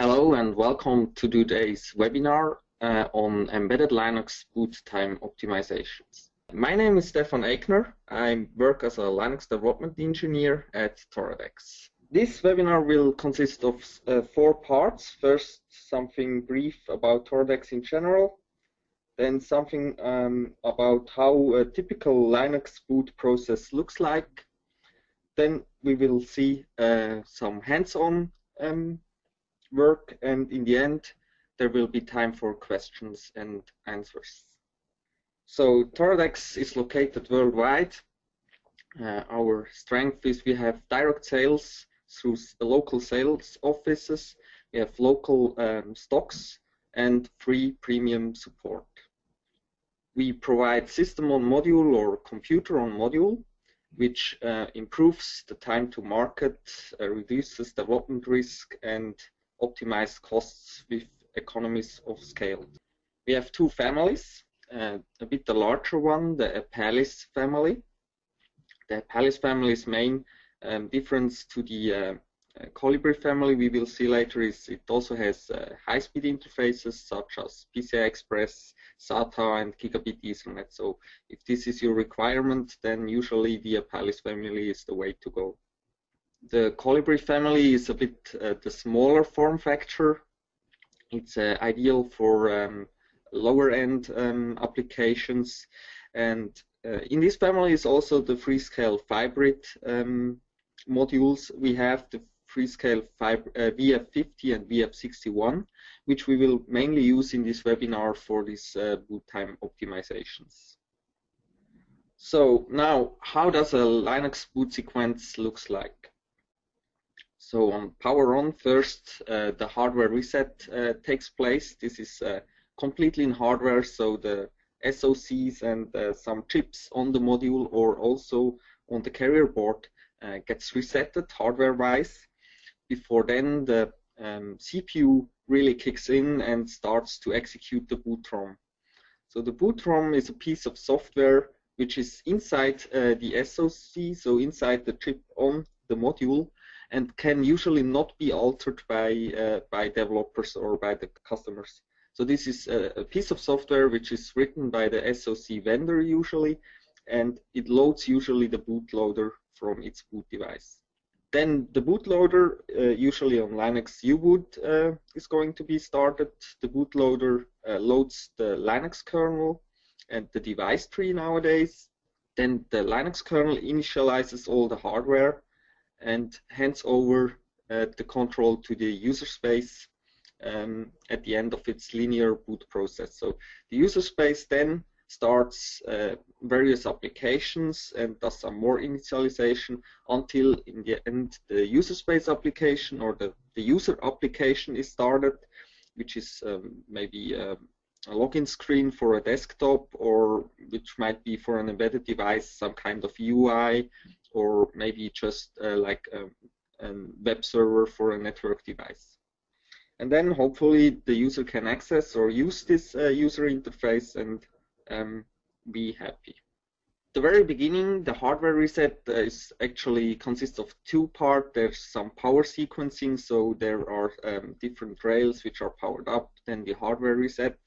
Hello and welcome to today's webinar uh, on embedded Linux boot time optimizations. My name is Stefan Eigner. I work as a Linux development engineer at Toradex. This webinar will consist of uh, four parts. First, something brief about Toradex in general, then something um, about how a typical Linux boot process looks like. Then we will see uh, some hands-on um, work, and in the end, there will be time for questions and answers. So Toradex is located worldwide. Uh, our strength is we have direct sales through local sales offices, we have local um, stocks, and free premium support. We provide system on module or computer on module, which uh, improves the time to market, uh, reduces development risk, and optimize costs with economies of scale. We have two families, uh, a bit the larger one, the Apalis family. The Apalis family's main um, difference to the uh, uh, Colibri family we will see later is it also has uh, high-speed interfaces such as PCI Express, SATA, and Gigabit Ethernet. So if this is your requirement, then usually the Apalis family is the way to go. The Colibri family is a bit uh, the smaller form factor. It's uh, ideal for um, lower-end um, applications, and uh, in this family is also the Freescale Vybrid um, modules. We have the Freescale Fib uh, VF50 and VF61, which we will mainly use in this webinar for these uh, boot time optimizations. So now, how does a Linux boot sequence looks like? So on power on, first uh, the hardware reset uh, takes place. This is uh, completely in hardware, so the SOCs and uh, some chips on the module or also on the carrier board uh, gets resetted hardware-wise. Before then, the um, CPU really kicks in and starts to execute the boot ROM. So the boot ROM is a piece of software which is inside uh, the SOC, so inside the chip on the module, and can usually not be altered by uh, by developers or by the customers. So this is a, a, piece of software which is written by the SOC vendor usually, and it loads usually the bootloader from its boot device. Then the bootloader, uh, usually on Linux U-boot, uh, is going to be started. The bootloader uh, loads the Linux kernel and the device tree nowadays. Then the Linux kernel initializes all the hardware and hands over uh, the control to the user space um, at the end of its linear boot process. So the user space then starts uh, various applications and does some more initialization until in the end the user space application or the, the user application is started, which is um, maybe uh, a login screen for a desktop or which might be for an embedded device some kind of UI or maybe just uh, like a, a, web server for a network device. And then hopefully the user can access or use this uh, user interface and um, be happy. The very beginning, the hardware reset uh, is actually consists of two parts. There's some power sequencing, so there are um, different rails which are powered up. Then the hardware reset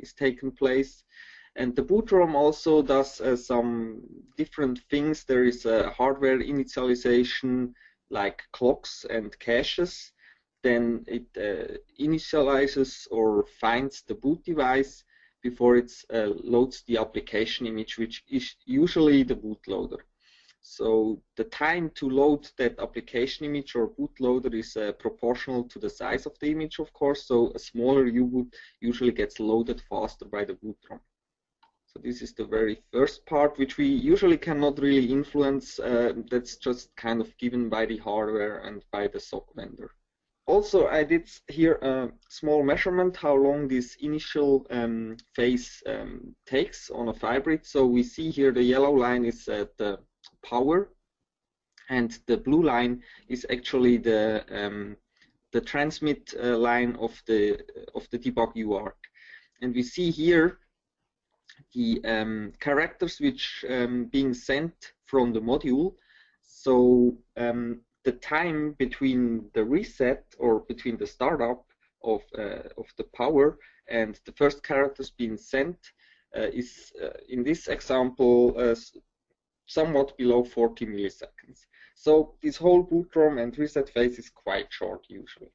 is taken place. And the boot ROM also does uh, some different things. There is a hardware initialization like clocks and caches. Then it uh, initializes or finds the boot device before it uh, loads the application image, which is usually the bootloader. So the time to load that application image or bootloader is uh, proportional to the size of the image, of course. So a smaller U-boot usually gets loaded faster by the boot ROM. So this is the very first part, which we usually cannot really influence. Uh, that's just kind of given by the hardware and by the SOC vendor. Also, I did here a small measurement how long this initial um, phase um, takes on a Vybrid. So we see here the yellow line is uh, the power, and the blue line is actually the um, the transmit uh, line of the of the debug UART. And we see here the um, characters which um, being sent from the module. So um, the time between the reset or between the startup of, uh, of the power and the first characters being sent uh, is uh, in this example uh, somewhat below 40 milliseconds. So this whole boot ROM and reset phase is quite short usually.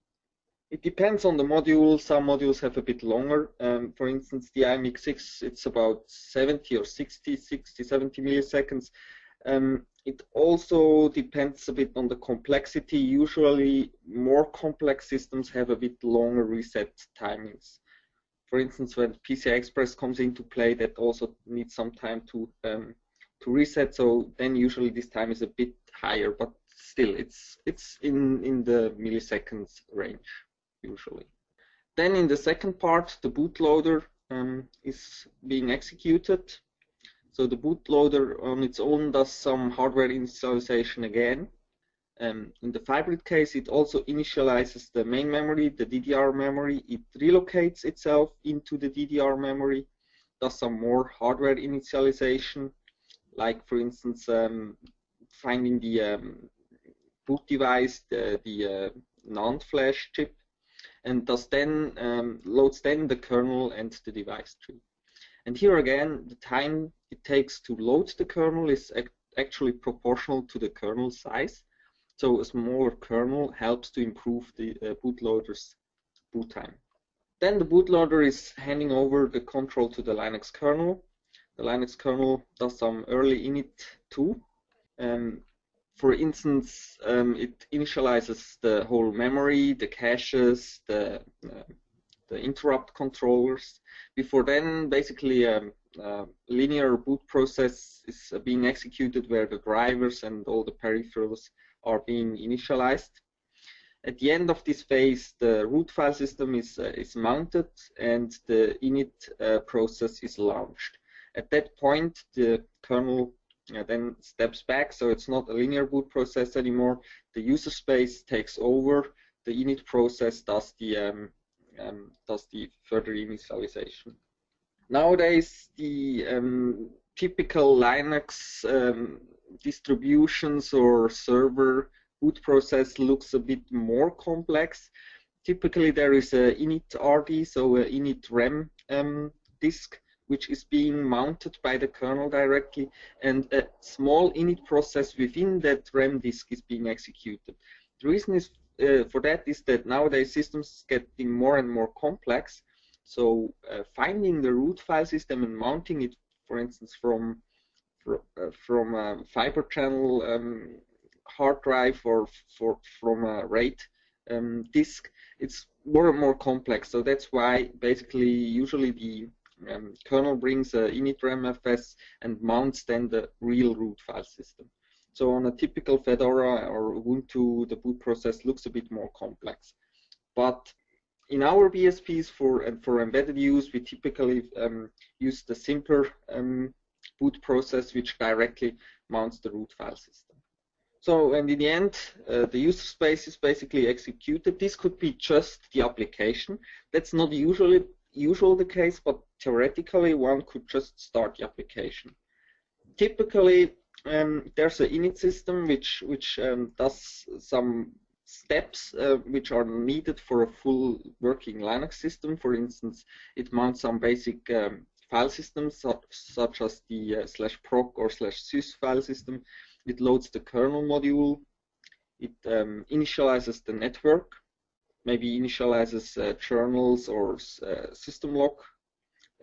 It depends on the module. Some modules have a bit longer. Um, for instance, the IMX6, it's about 70 or 60, 60, 70 milliseconds. Um, it also depends a bit on the complexity. Usually, more complex systems have a bit longer reset timings. For instance, when PCI Express comes into play, that also needs some time to um, to reset. So then usually this time is a bit higher, but still, it's it's in in the milliseconds range usually. Then in the second part, the bootloader um, is being executed. So the bootloader on its own does some hardware initialization again. Um, in the Vybrid case, it also initializes the main memory, the DDR memory. It relocates itself into the DDR memory, does some more hardware initialization, like for instance, um, finding the um, boot device, the, the uh, NAND flash chip, and does then um, loads then the kernel and the device tree. And here again, the time it takes to load the kernel is actually proportional to the kernel size. So a smaller kernel helps to improve the uh, bootloader's boot time. Then the bootloader is handing over the control to the Linux kernel. The Linux kernel does some early init too. Um, for instance, um, it initializes the whole memory, the caches, the, uh, the interrupt controllers. Before then, basically, a, um, a linear boot process is being executed where the drivers and all the peripherals are being initialized. At the end of this phase, the root file system is, uh, is mounted and the init uh, process is launched. At that point, the kernel uh, then steps back, so it's not a linear boot process anymore. The user space takes over. The init process does the um, um, does the further initialization. Nowadays, the um, typical Linux um, distributions or server boot process looks a bit more complex. Typically, there is a init RD, so a init RAM um, disk which is being mounted by the kernel directly, and a small init process within that RAM disk is being executed. The reason is uh, for that is that nowadays systems getting more and more complex. So uh, finding the root file system and mounting it, for instance, from uh, from a fiber channel um, hard drive or for, from a RAID um, disk, it's more and more complex. So that's why basically usually the um, kernel brings a initramfs and mounts then the real root file system. So on a typical Fedora or Ubuntu, the boot process looks a bit more complex. But in our BSPs for and for embedded use, we typically um, use the simpler um, boot process, which directly mounts the root file system. So, and in the end, uh, the user space is basically executed. This could be just the application. That's not usually usual the case, but theoretically one could just start the application. Typically, um, there's an init system which which um, does some steps uh, which are needed for a full working Linux system. For instance, it mounts some basic um, file systems such, such as the uh, slash proc or slash sys file system. It loads the kernel module. It um, initializes the network maybe initializes uh, journals or uh, system lock,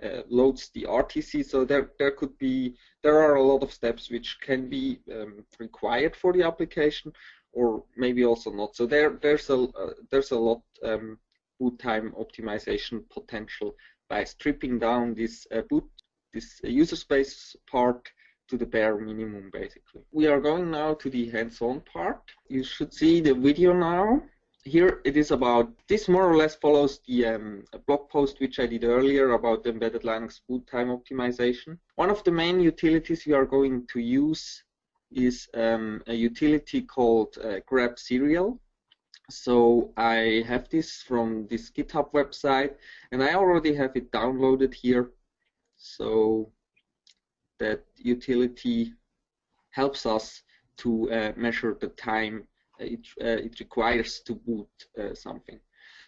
uh, loads the RTC. So there, there could be, there are a lot of steps which can be um, required for the application, or maybe also not. So there, there's a, uh, there's a lot um, boot time optimization potential by stripping down this boot, this user space part to the bare minimum, basically. We are going now to the hands-on part. You should see the video now here it is about, this more or less follows the um, blog post which I did earlier about embedded Linux boot time optimization. One of the main utilities we are going to use is um, a utility called uh, grabserial. So I have this from this GitHub website and I already have it downloaded here. So that utility helps us to uh, measure the time it, uh, it requires to boot uh, something.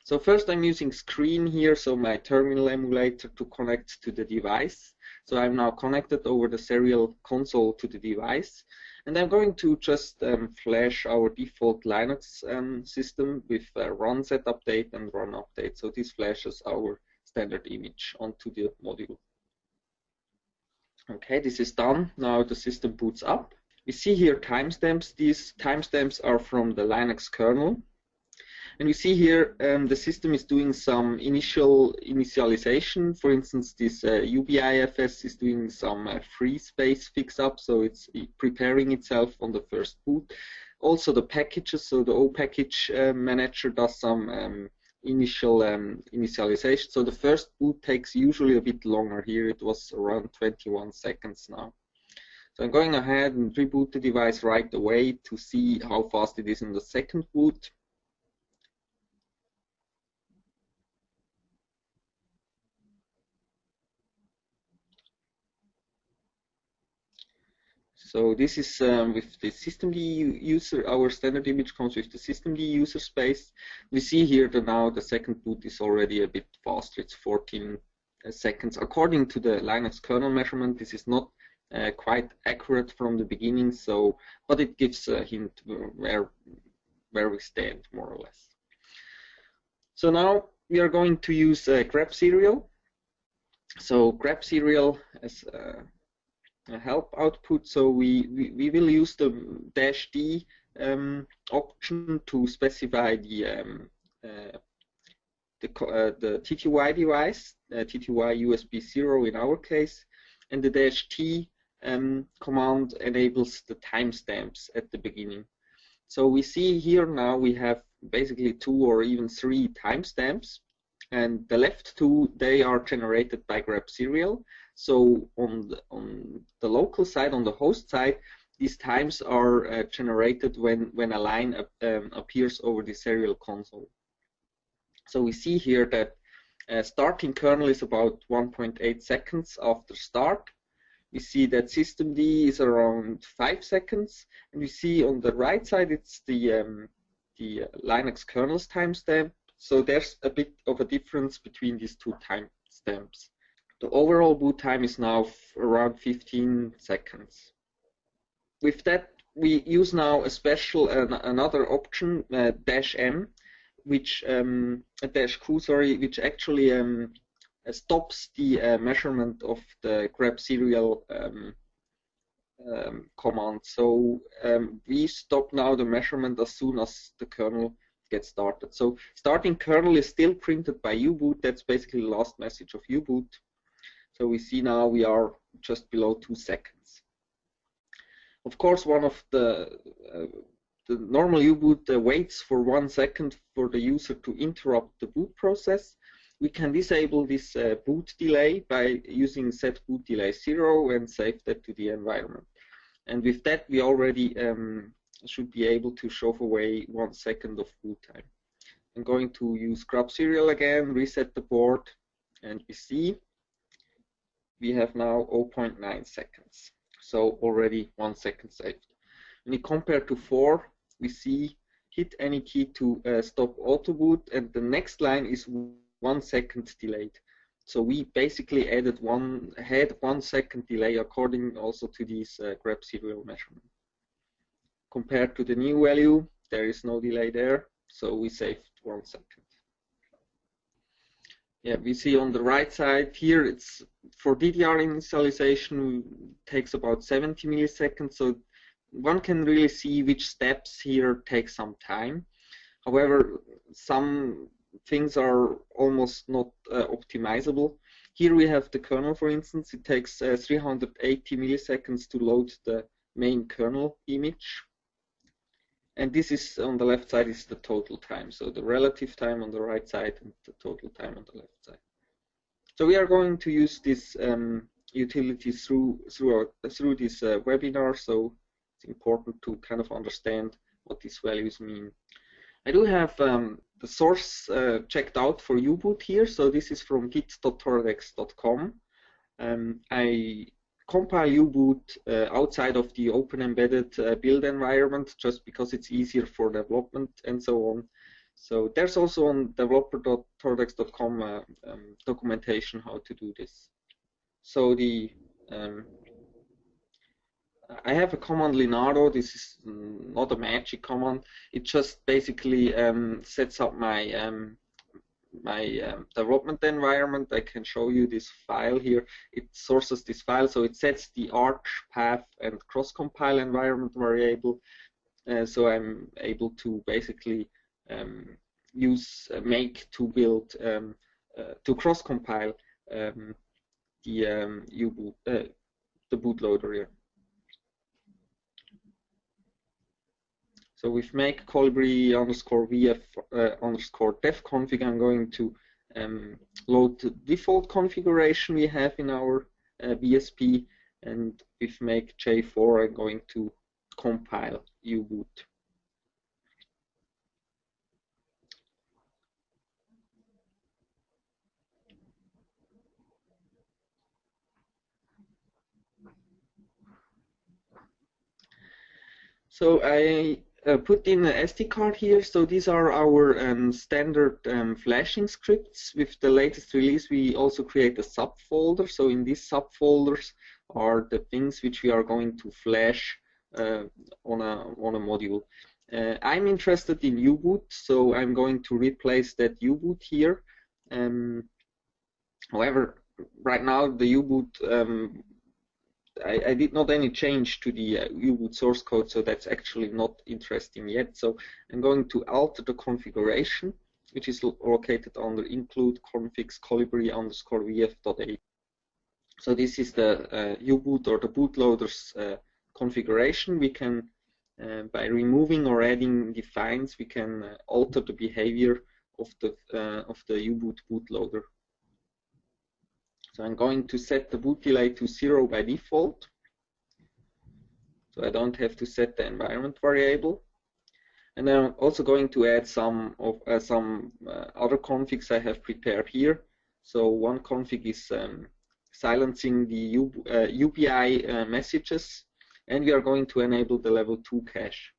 So first I'm using screen here, so my terminal emulator to connect to the device. So I'm now connected over the serial console to the device. And I'm going to just um, flash our default Linux um, system with uh, run set update and run update. So this flashes our standard image onto the module. Okay, this is done. Now the system boots up. We see here timestamps. These timestamps are from the Linux kernel. And we see here um, the system is doing some initial initialization. For instance, this uh, UBIFS is doing some uh, free space fix-up, so it's preparing itself on the first boot. Also the packages, so the O package uh, manager does some um, initial um, initialization. So the first boot takes usually a bit longer. Here it was around 21 seconds now. So I'm going ahead and reboot the device right away to see how fast it is in the second boot. So this is um, with the systemd user, our standard image comes with the systemd user space. We see here that now the second boot is already a bit faster, it's 14 uh, seconds. According to the Linux kernel measurement, this is not uh, quite accurate from the beginning, so but it gives a hint where where we stand more or less. So now we are going to use uh, grabserial. So grabserial as uh, help output. So we, we, we, will use the dash D um, option to specify the um, uh, the, uh, the TTY device, uh, TTY USB 0 in our case, and the dash T um, command enables the timestamps at the beginning. So we see here now we have basically two or even three timestamps, and the left two, they are generated by grabserial, so on the, on the local side, on the host side, these times are uh, generated when, when a line um, appears over the serial console. So we see here that uh, starting kernel is about 1.8 seconds after start. We see that systemd is around 5 seconds. And we see on the right side it's the, um, the Linux kernel's timestamp. So there's a bit of a difference between these two timestamps. The overall boot time is now around 15 seconds. With that, we use now a special another option uh, dash m, which um, dash q sorry, which actually um, stops the uh, measurement of the grabserial um, um, command. So um, we stop now the measurement as soon as the kernel gets started. So starting kernel is still printed by U-boot. That's basically the last message of U-boot. So we see now we are just below two seconds. Of course, one of the uh, the normal U-boot uh, waits for one second for the user to interrupt the boot process. We can disable this uh, boot delay by using set boot delay zero and save that to the environment. And with that, we already um, should be able to shove away one second of boot time. I'm going to use grabserial again, reset the board, and we see we have now 0.9 seconds. So already one second saved. When you compare to 4, we see hit any key to uh, stop auto boot and the next line is one second delayed. So we basically added one had one second delay according also to these uh, grabserial measurement. Compared to the new value, there is no delay there, so we saved one second. Yeah, we see on the right side here, it's for DDR initialization takes about 70 milliseconds, so one can really see which steps here take some time. However, some things are almost not uh, optimizable. Here we have the kernel, for instance. It takes uh, 380 milliseconds to load the main kernel image and this is on the left side is the total time. So the relative time on the right side and the total time on the left side. So we are going to use this um, utility through through our, through this uh, webinar. So it's important to kind of understand what these values mean. I do have um, the source uh, checked out for U-boot here. So this is from git.toradex.com. Um, I compile U-boot uh, outside of the open embedded uh, build environment just because it's easier for development and so on. So there's also on developer.toradex.com uh, um, documentation how to do this. So the um, I have a command Linaro. This is not a magic command. It just basically um, sets up my um, my um, development environment. I can show you this file here. It sources this file, so it sets the arch, path, and cross-compile environment variable. Uh, so I'm able to basically um, use uh, make to build um, uh, to cross-compile um, the um, U-boot, uh, the bootloader here. So with make colibri underscore vf uh, underscore def config, I'm going to um, load the default configuration we have in our uh, BSP, and with make j4, I'm going to compile U-boot. So I uh, put in an SD card here. So these are our um, standard um, flashing scripts. With the latest release, we also create a subfolder. So in these subfolders are the things which we are going to flash uh, on a on a module. Uh, I'm interested in U-boot, so I'm going to replace that U-boot here. Um, however, right now the U-boot um, I, I, did not any change to the uh, U-boot source code, so that's actually not interesting yet. So I'm going to alter the configuration, which is located under include configs colibri underscore vf.a. So this is the uh, U-boot or the bootloader's uh, configuration. We can, uh, by removing or adding defines, we can uh, alter the behavior of the uh, of the U-boot bootloader. So I'm going to set the boot delay to zero by default. So I don't have to set the environment variable. And then I'm also going to add some of uh, some uh, other configs I have prepared here. So one config is um, silencing the U, uh, UBI uh, messages, and we are going to enable the level 2 cache.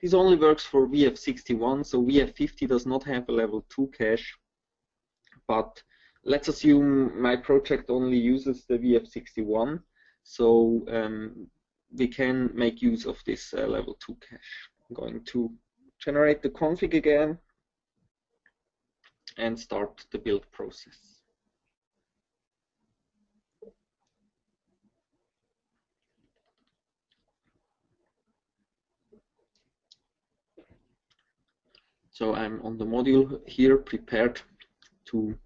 This only works for VF61, so VF50 does not have a level 2 cache, but let's assume my project only uses the VF61, so um, we can make use of this uh, level 2 cache. I'm going to generate the config again and start the build process. So I'm on the module here prepared to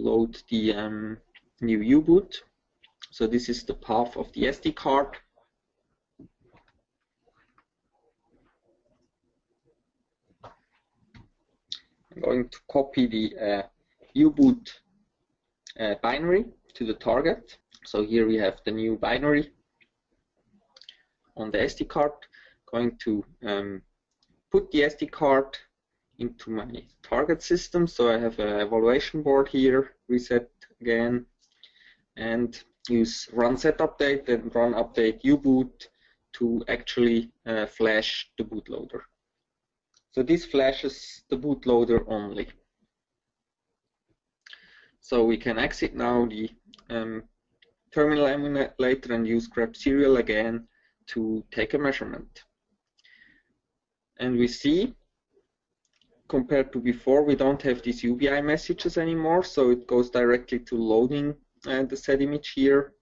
load the um, new U-boot. So this is the path of the SD card. I'm going to copy the uh, U-boot uh, binary to the target. So here we have the new binary on the SD card. Going to um, put the SD card into my target system. So I have an evaluation board here, reset again, and use run set update and run update uboot to actually uh, flash the bootloader. So this flashes the bootloader only. So we can exit now the um, terminal emulator and use grabserial again to take a measurement. And we see compared to before, we don't have these UBI messages anymore, so it goes directly to loading uh, the zImage here.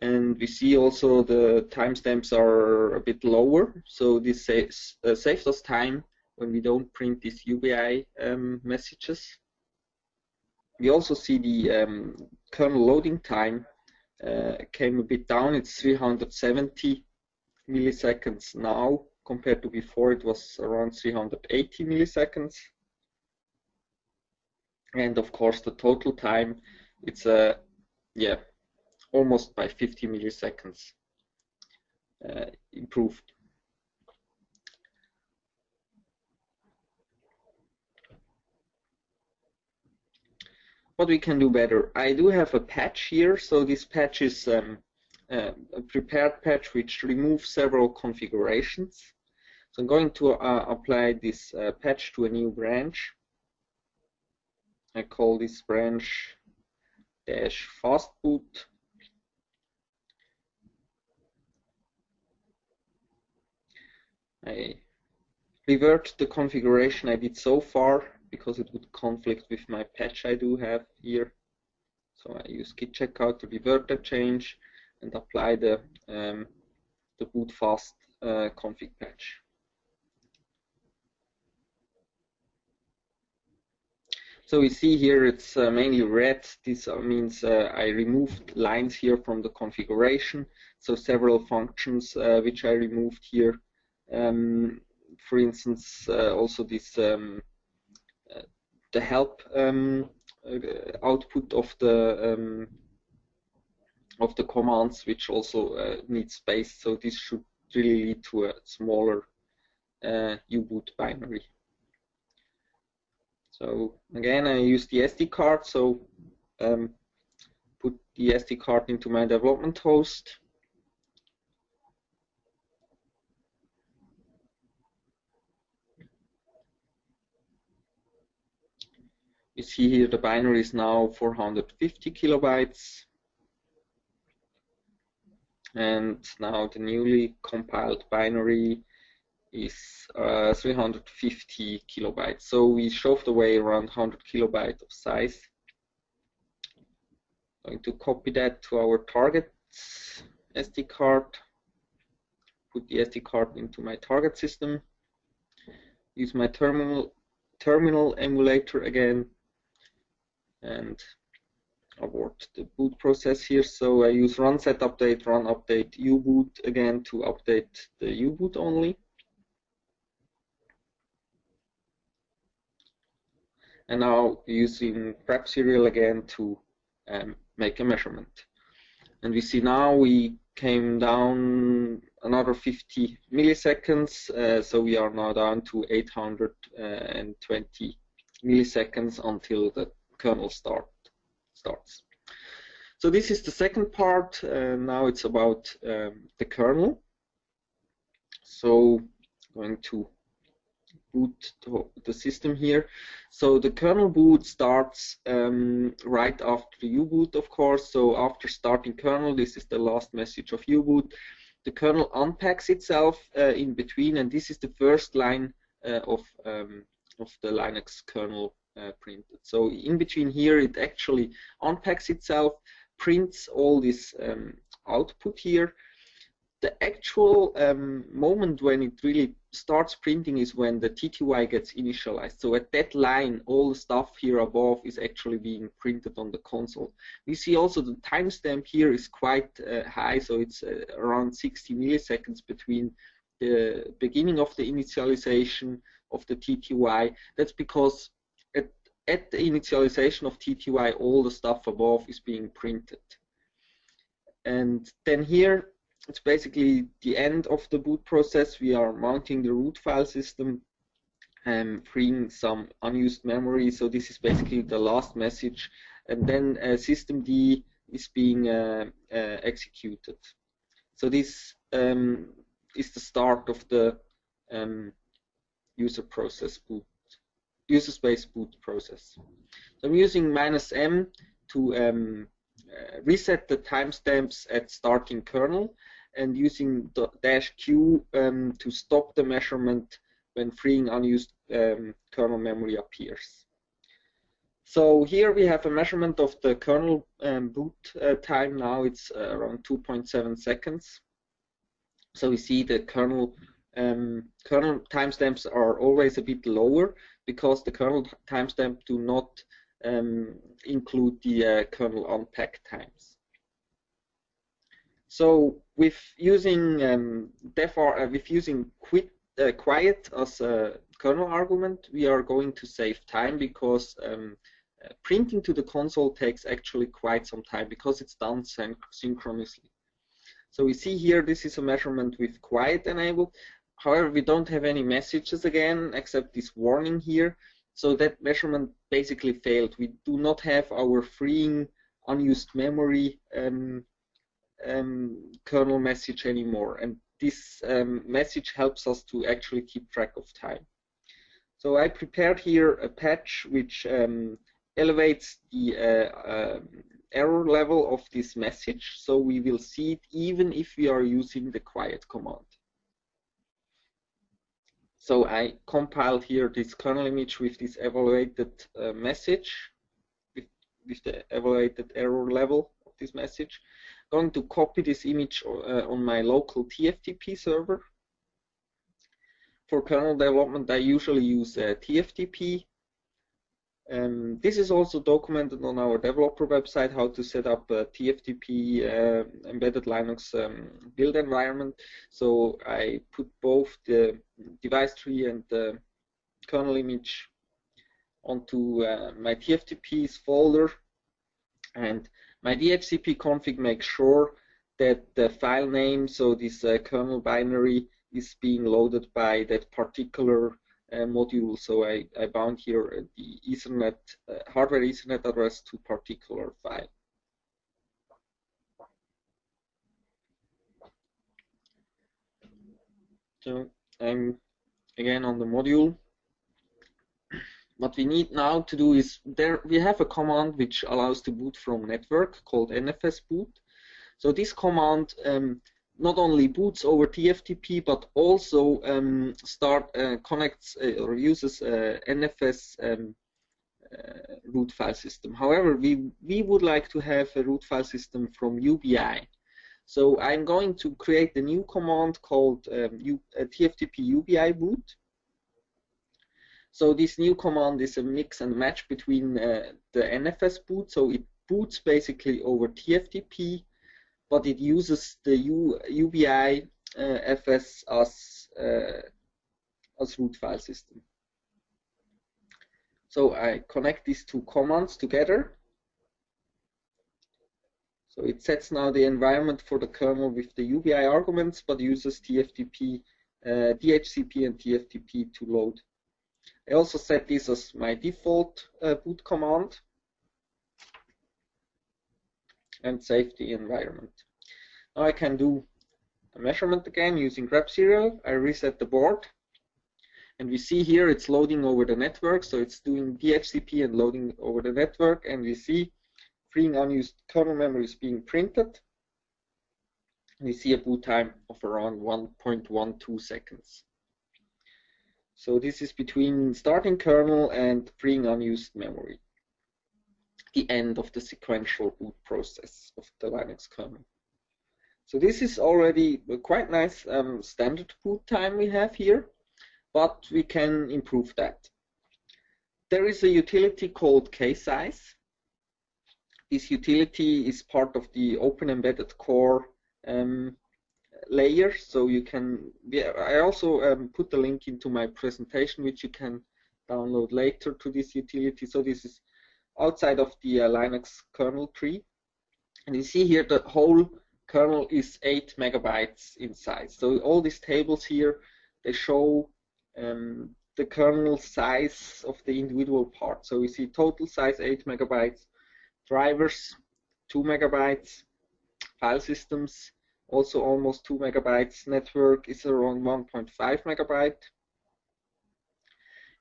And we see also the timestamps are a bit lower, so this saves, uh, saves us time when we don't print these UBI um, messages. We also see the um, kernel loading time uh, came a bit down, it's 370 milliseconds now compared to before it was around 380 milliseconds. And of course the total time it's a uh, yeah almost by 50 milliseconds uh, improved. What we can do better I do have a patch here. So this patch is um, uh, a prepared patch which removes several configurations. So I'm going to uh, apply this uh, patch to a new branch. I call this branch dash fastboot. I revert the configuration I did so far because it would conflict with my patch I do have here. So I use git checkout to revert that change and apply the um, the boot fast uh, config patch. So we see here it's uh, mainly red. This uh, means uh, I removed lines here from the configuration. So several functions uh, which I removed here. Um, for instance, uh, also this um, uh, the help um, output of the um, of the commands, which also need space. So this should really lead to a smaller U-boot binary. So again, I use the SD card. So um, put the SD card into my development host. You see here the binary is now 450 kilobytes. And now the newly compiled binary is uh, 350 kilobytes. So we shoved away around 100 kilobyte of size. Going to copy that to our target SD card. Put the SD card into my target system. Use my terminal terminal emulator again and abort the boot process here. So I use run set update, run update U-boot again to update the U-boot only. and now using grabserial again to um, make a measurement. And we see now we came down another 50 milliseconds, uh, so we are now down to 820 milliseconds until the kernel start starts. So this is the second part. Uh, now it's about um, the kernel. So going to boot the system here. So the kernel boot starts um, right after the U-boot, of course. So after starting kernel, this is the last message of U-boot. The kernel unpacks itself uh, in between, and this is the first line uh, of um, of the Linux kernel printed. So in between here, it actually unpacks itself, prints all this um, output here, the actual um, moment when it really starts printing is when the TTY gets initialized. So at that line, all the stuff here above is actually being printed on the console. We see also the timestamp here is quite uh, high, so it's uh, around 60 milliseconds between the beginning of the initialization of the TTY. That's because at, the initialization of TTY, all the stuff above is being printed. And then here it's basically the end of the boot process. We are mounting the root file system and freeing some unused memory. So this is basically the last message. And then uh, systemd is being uh, uh, executed. So this um, is the start of the um, user process boot, user space boot process. So I'm using minus m to um, uh, reset the timestamps at starting kernel and using dash Q um, to stop the measurement when freeing unused um, kernel memory appears. So here we have a measurement of the kernel um, boot uh, time. Now it's uh, around 2.7 seconds. So we see the kernel um, kernel timestamps are always a bit lower because the kernel timestamp do not um, include the uh, kernel unpack times. So with using um, uh, with using quit, uh, quiet as a kernel argument, we are going to save time because um, uh, printing to the console takes actually quite some time because it's done syn synchronously. So we see here this is a measurement with quiet enabled. However, we don't have any messages again except this warning here. So that measurement basically failed. We do not have our freeing unused memory um, um, kernel message anymore. And this um, message helps us to actually keep track of time. So I prepared here a patch which um, elevates the uh, uh, error level of this message, so we will see it even if we are using the quiet command. So I compiled here this kernel image with this evaluated uh, message, with, with the evaluated error level of this message. I'm going to copy this image uh, on my local TFTP server. For kernel development, I usually use uh, TFTP um, this is also documented on our developer website how to set up a TFTP uh, embedded Linux um, build environment. So I put both the device tree and the kernel image onto uh, my TFTPs folder and my DHCP config makes sure that the file name, so this uh, kernel binary, is being loaded by that particular module. So I, I bound here the Ethernet uh, hardware Ethernet address to particular file. So I'm again on the module. What we need now to do is there we have a command which allows to boot from network called nfs boot. So this command um, not only boots over TFTP but also um, start uh, connects uh, or uses uh, NFS um, uh, root file system. However, we we would like to have a root file system from UBI. So I'm going to create a new command called um, U, uh, TFTP UBI boot. So this new command is a mix and match between the NFS boot. So it boots basically over TFTP but it uses the U, UBI uh, FS as uh, as root file system. So I connect these two commands together. So it sets now the environment for the kernel with the UBI arguments, but uses TFTP, uh, DHCP and TFTP to load. I also set this as my default uh, boot command and safety environment. Now I can do a measurement again using grabserial. I reset the board. And we see here it's loading over the network so it's doing DHCP and loading over the network. And we see freeing unused kernel memory is being printed. We see a boot time of around 1.12 seconds. So this is between starting kernel and freeing unused memory the end of the sequential boot process of the Linux kernel so this is already a quite nice um, standard boot time we have here, but we can improve that. There is a utility called ksize. This utility is part of the Open Embedded Core um, layer, so you can. I also um, put the link into my presentation, which you can download later to this utility. So this is outside of the uh, Linux kernel tree, and you see here the whole kernel is 8 megabytes in size. So all these tables here, they show um, the kernel size of the individual parts. So we see total size 8 megabytes, drivers 2 megabytes, file systems also almost 2 megabytes, network is around 1.5 megabyte.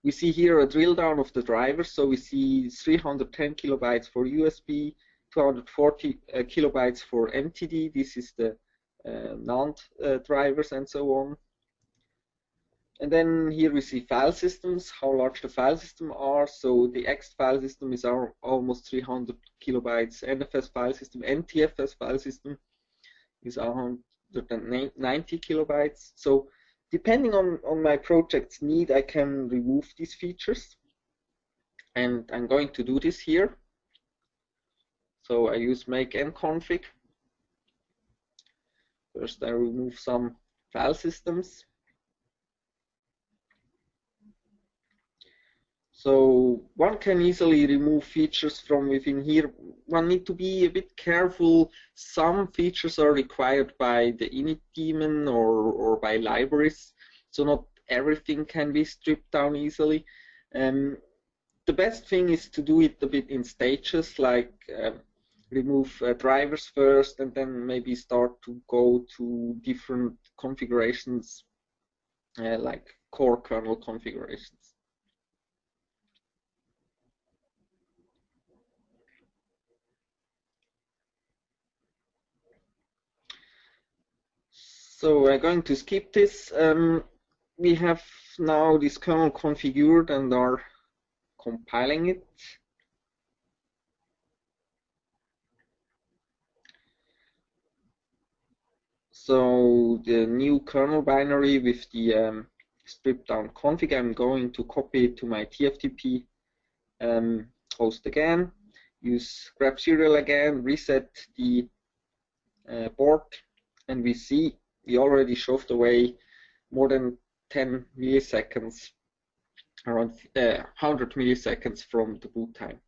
We see here a drill down of the drivers, so we see 310 kilobytes for USB, 240 uh, kilobytes for MTD. This is the uh, NAND uh, drivers and so on. And then here we see file systems, how large the file system are. So the X file system is our almost 300 kilobytes. NFS file system, NTFS file system is 190 kilobytes. So depending on, on my project's need, I can remove these features. And I'm going to do this here. So I use make and config. First I remove some file systems. So one can easily remove features from within here. One need to be a bit careful. Some features are required by the init daemon or, or by libraries. So not everything can be stripped down easily. Um, the best thing is to do it a bit in stages, like um, remove uh, drivers first and then maybe start to go to different configurations uh, like core kernel configurations. So we're going to skip this. Um, we have now this kernel configured and are compiling it. So the new kernel binary with the um, stripped down config, I'm going to copy to my TFTP um, host again, use grabserial again, reset the uh, board, and we see we already shoved away more than 10 milliseconds, around uh, 100 milliseconds from the boot time.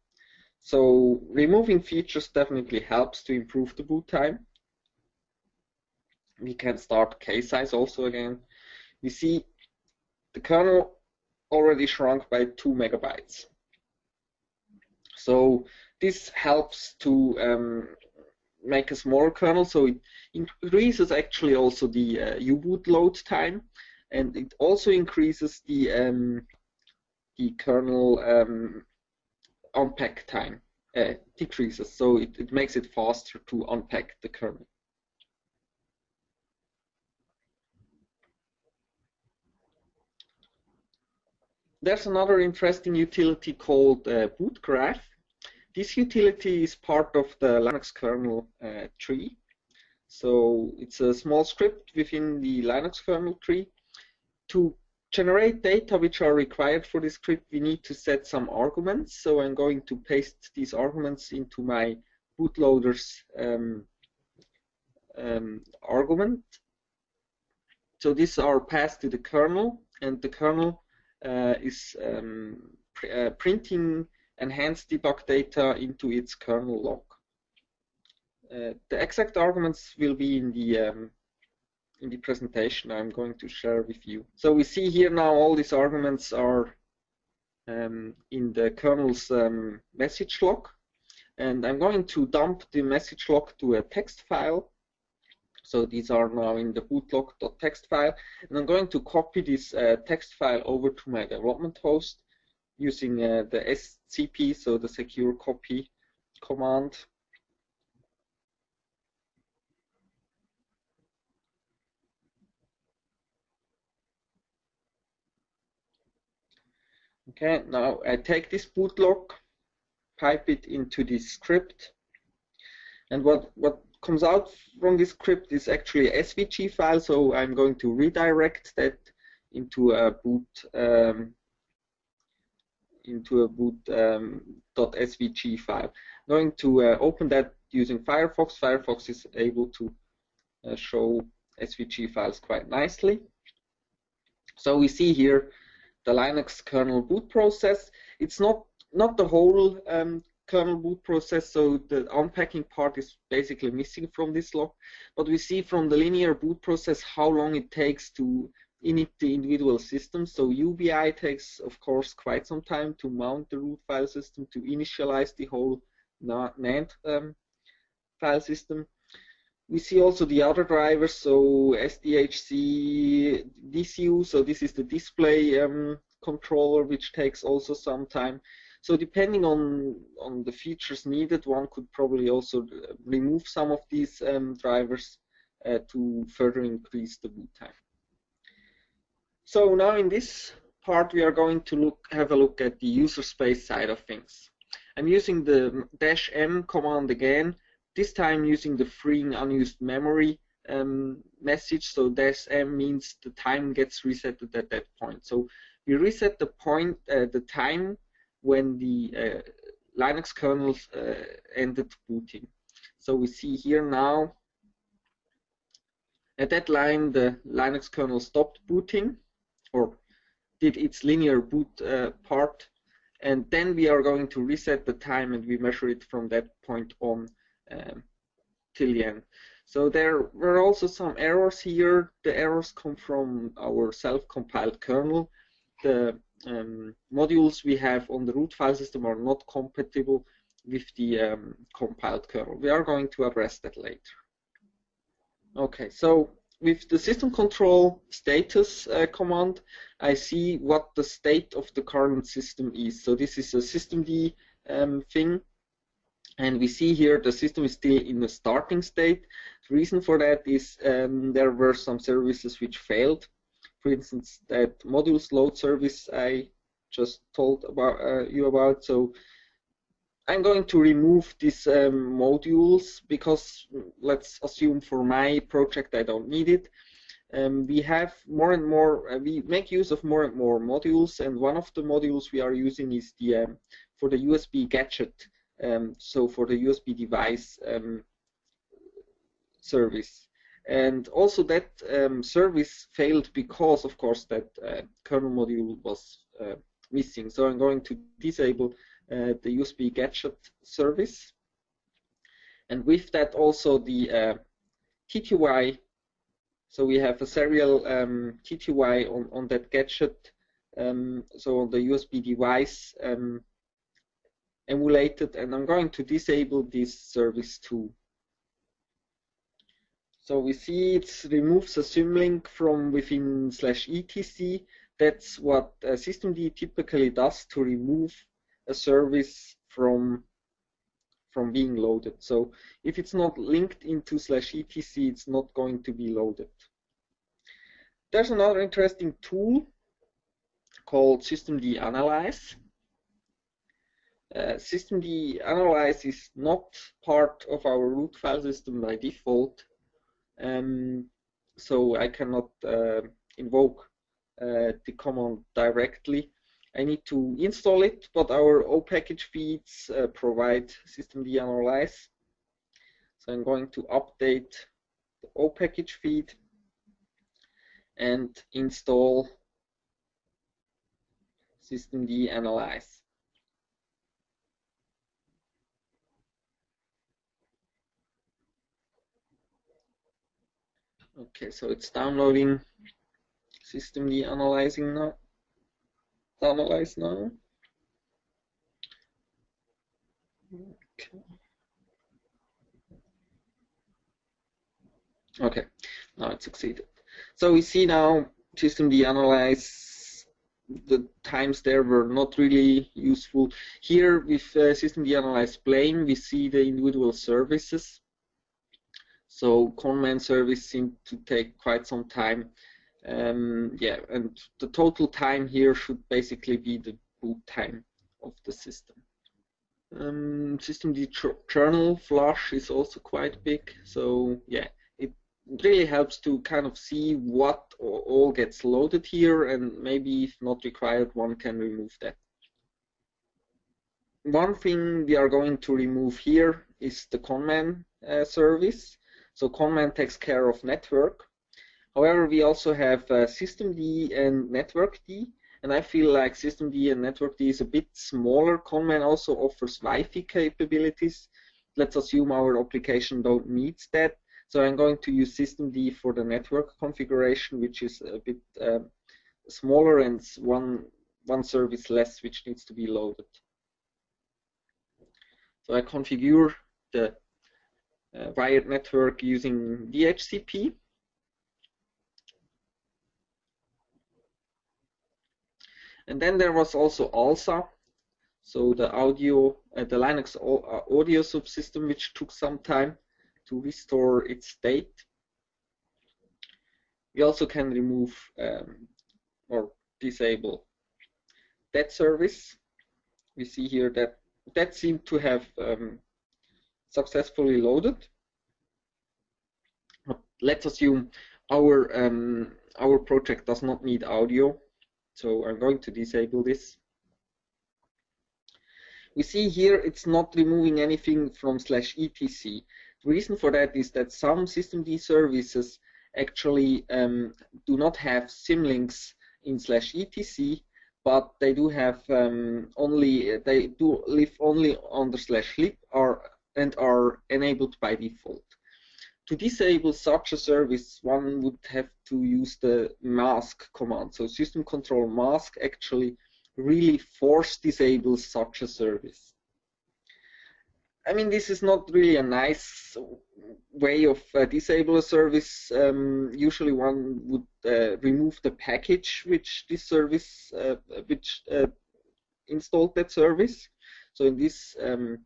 So removing features definitely helps to improve the boot time we can start case size also again. We see the kernel already shrunk by 2 megabytes. So this helps to um, make a smaller kernel, so it increases actually also the uh, U-boot load time, and it also increases the um, the kernel um, unpack time, uh, decreases, so it, it makes it faster to unpack the kernel. There's another interesting utility called uh. This utility is part of the Linux kernel uh, tree. So it's a small script within the Linux kernel tree. To generate data which are required for this script, we need to set some arguments. So I'm going to paste these arguments into my bootloader's um, um, argument. So these are passed to the kernel, and the kernel uh, is um, pr uh, printing enhanced debug data into its kernel log. Uh, the exact arguments will be in the um, in the presentation I'm going to share with you. So we see here now all these arguments are um, in the kernel's um, message log and I'm going to dump the message log to a text file so these are now in the bootlog.txt file. And I'm going to copy this uh, text file over to my development host using uh, the SCP, so the secure copy command. Okay, now I take this bootlog, pipe it into this script, and what, what comes out from this script is actually a SVG file, so I'm going to redirect that into a boot um, into a boot um, .svg file. Going to uh, open that using Firefox. Firefox is able to uh, show SVG files quite nicely. So we see here the Linux kernel boot process. It's not not the whole um, kernel boot process, so the unpacking part is basically missing from this log. But we see from the linear boot process how long it takes to init the individual systems. So UBI takes, of course, quite some time to mount the root file system, to initialize the whole NAND um, file system. We see also the other drivers, so SDHC, DCU, so this is the display um, controller, which takes also some time. So depending on, on the features needed, one could probably also uh, remove some of these um, drivers uh, to further increase the boot time. So now in this part, we are going to look have a look at the user space side of things. I'm using the dash m command again, this time using the freeing unused memory um, message. So dash m means the time gets resetted at that point. So we reset the point, uh, the time when the uh, Linux kernels uh, ended booting. So we see here now, at that line, the Linux kernel stopped booting, or did its linear boot uh, part, and then we are going to reset the time and we measure it from that point on um, till the end. So there were also some errors here. The errors come from our self-compiled kernel. The um, modules we have on the root file system are not compatible with the um, compiled kernel. We are going to address that later. Okay, so with the system control status uh, command, I see what the state of the current system is. So this is a systemd um, thing. And we see here the system is still in the starting state. The reason for that is um, there were some services which failed. For instance, that modules load service I just told about uh, you about. So I'm going to remove these um, modules because let's assume for my project I don't need it. Um, we have more and more, uh, we make use of more and more modules and one of the modules we are using is the um, for the USB gadget, um, so for the USB device um, service. And also that um, service failed because of course that uh, kernel module was uh, missing. So I'm going to disable uh, the USB gadget service. And with that also the uh, TTY, so we have a serial um, TTY on, on that gadget, um, so on the USB device um, emulated, and I'm going to disable this service too. So we see it removes a symlink from within slash etc. That's what uh, systemd typically does to remove a service from from being loaded. So if it's not linked into slash etc, it's not going to be loaded. There's another interesting tool called systemd analyze. Uh, systemd analyze is not part of our root file system by default, um, so I cannot uh, invoke uh, the command directly. I need to install it, but our O package feeds uh, provide systemd analyze. So I'm going to update the O package feed and install systemd analyze. Okay, so it's downloading systemd analyzing now analyze now. Okay. Okay, now it succeeded. So we see now systemd analyze the times there were not really useful. Here with uh, systemd analyze blame, we see the individual services. So ConnMan service seemed to take quite some time um, yeah, and the total time here should basically be the boot time of the system. Um, systemd journal flush is also quite big, so yeah, it really helps to kind of see what all gets loaded here, and maybe if not required, one can remove that. One thing we are going to remove here is the ConnMan uh, service. So ConnMan takes care of network, However, we also have uh, systemd and networkd, and I feel like systemd and networkd is a bit smaller. ConnMan also offers Wi-Fi capabilities. Let's assume our application don't need that. So I'm going to use systemd for the network configuration, which is a bit uh, smaller and one one service less which needs to be loaded. So I configure the uh, wired network using DHCP. And then there was also ALSA, so the audio, uh, the Linux uh, audio subsystem, which took some time to restore its state. We also can remove um, or disable that service. We see here that that seemed to have um, successfully loaded. Let's assume our um, our project does not need audio, so I'm going to disable this. We see here it's not removing anything from slash etc. The reason for that is that some systemd services actually um, do not have symlinks in slash etc, but they do have um, only they do live only under slash lib are and are enabled by default to disable such a service, one would have to use the mask command. So system control mask actually really force disables such a service. I mean, this is not really a nice way of uh, disable a service. Um, usually, one would uh, remove the package which this service, uh, which uh, installed that service. So in this um,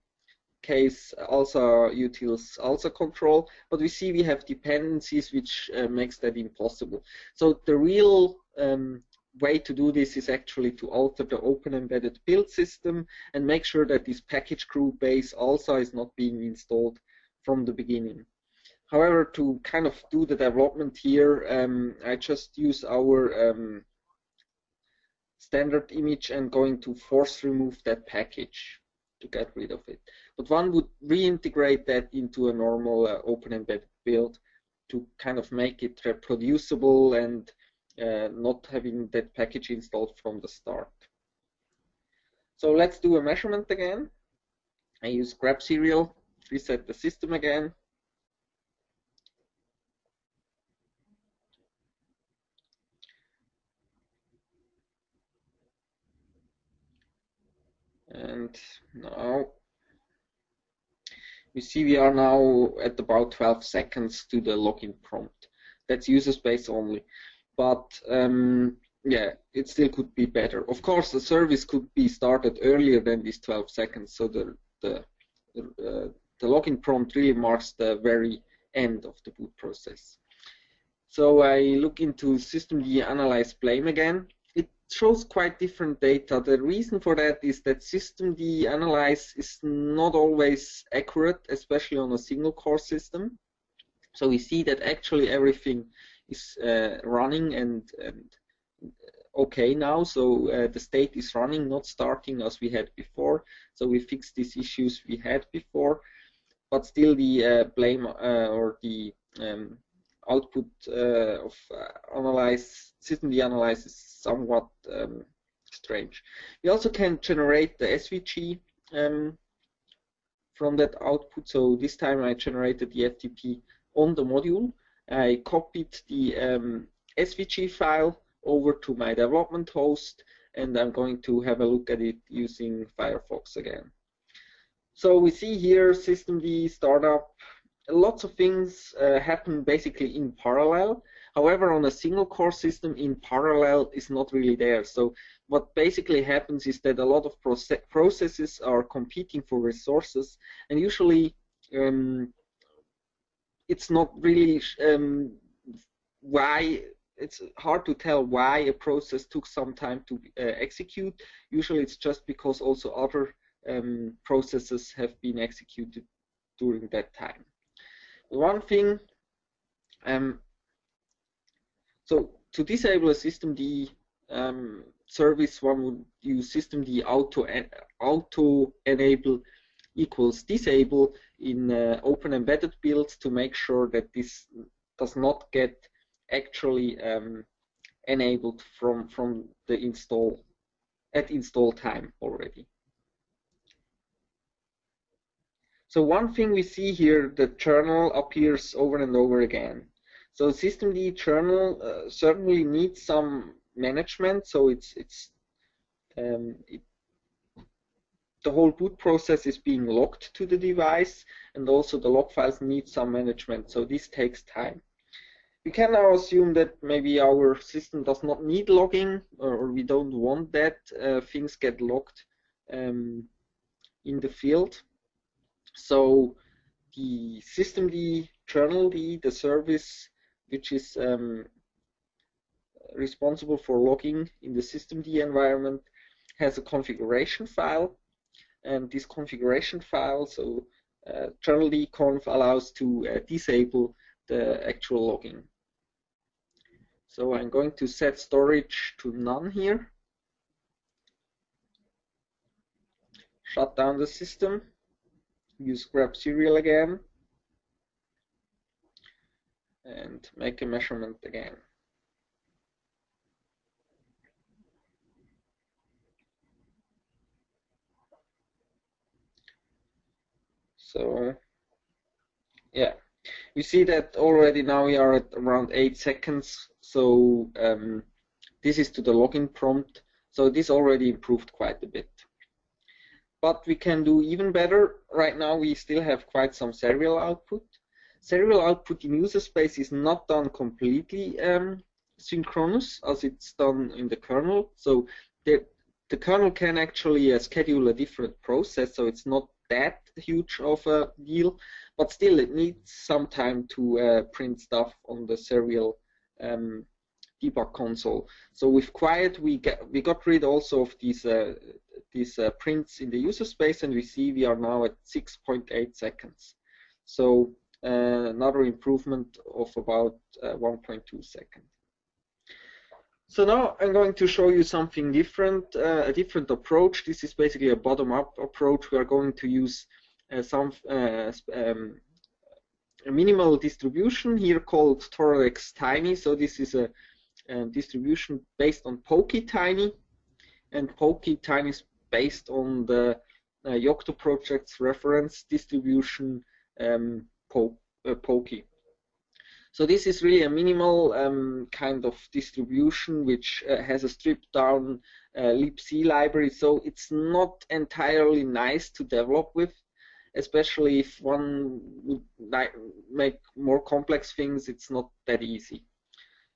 case, also utils also control, but we see we have dependencies which uh, makes that impossible. So the real um, way to do this is actually to alter the open embedded build system and make sure that this package group base also is not being installed from the beginning. However, to kind of do the development here, um, I just use our um, standard image and going to force remove that package to get rid of it. But one would reintegrate that into a normal uh, open embedded build to kind of make it reproducible and uh, not having that package installed from the start. So let's do a measurement again. I use grabserial, reset the system again. And now you see we are now at about 12 seconds to the login prompt. That's user space only but um, yeah, it still could be better. Of course, the service could be started earlier than these 12 seconds, so the the uh, the login prompt really marks the very end of the boot process. So I look into systemd analyze blame again. Shows quite different data. The reason for that is that system D analyze is not always accurate, especially on a single core system. So we see that actually everything is uh, running and, and okay now. So uh, the state is running, not starting as we had before. So we fixed these issues we had before, but still the uh, blame or the um, output uh, of uh, analyze systemd analyze is somewhat um, strange. We also can generate the SVG um, from that output. So this time I generated the FTP on the module. I copied the um, SVG file over to my development host and I'm going to have a look at it using Firefox again. So we see here systemd startup, lots of things uh, happen basically in parallel. However, on a single core system in parallel is not really there. So what basically happens is that a lot of processes are competing for resources and usually um, it's not really um, why it's hard to tell why a process took some time to uh, execute. Usually it's just because also other um, processes have been executed during that time. One thing, um, so to disable a systemd um, service, one would use system systemd auto, auto enable equals disable in uh, open embedded builds to make sure that this does not get actually um, enabled from from the install at install time already. So one thing we see here, the journal appears over and over again. So systemd journal uh, certainly needs some management, so it's it's um, it the whole boot process is being logged to the device and also the log files need some management so this takes time. We can now assume that maybe our system does not need logging or we don't want that uh, things get logged um, in the field. So the systemd journald, the service which is um, responsible for logging in the systemd environment has a configuration file and this configuration file, so uh, conf allows to uh, disable the actual logging. So I'm going to set storage to none here. Shut down the system. Use grabserial again. And make a measurement again. So yeah, we see that already now we are at around eight seconds. So um, this is to the login prompt. So this already improved quite a bit. But we can do even better. Right now we still have quite some serial output. Serial output in user space is not done completely um, synchronous as it's done in the kernel. So the, the kernel can actually uh, schedule a different process, so it's not that huge of a deal, but still it needs some time to uh, print stuff on the serial um, debug console. So with Quiet, we get we got rid also of these uh, these uh, prints in the user space, and we see we are now at 6.8 seconds. So uh, another improvement of about uh, 1.2 seconds. So now I'm going to show you something different, uh, a different approach. This is basically a bottom-up approach. We are going to use uh, some um, a minimal distribution here called Toradex Tiny. So this is a, a distribution based on Poky Tiny, and Poky Tiny is based on the uh, Yocto project's reference distribution um, po uh, Poky. So this is really a minimal um, kind of distribution which uh, has a stripped down uh, libc library. So it's not entirely nice to develop with, especially if one would make more complex things, it's not that easy.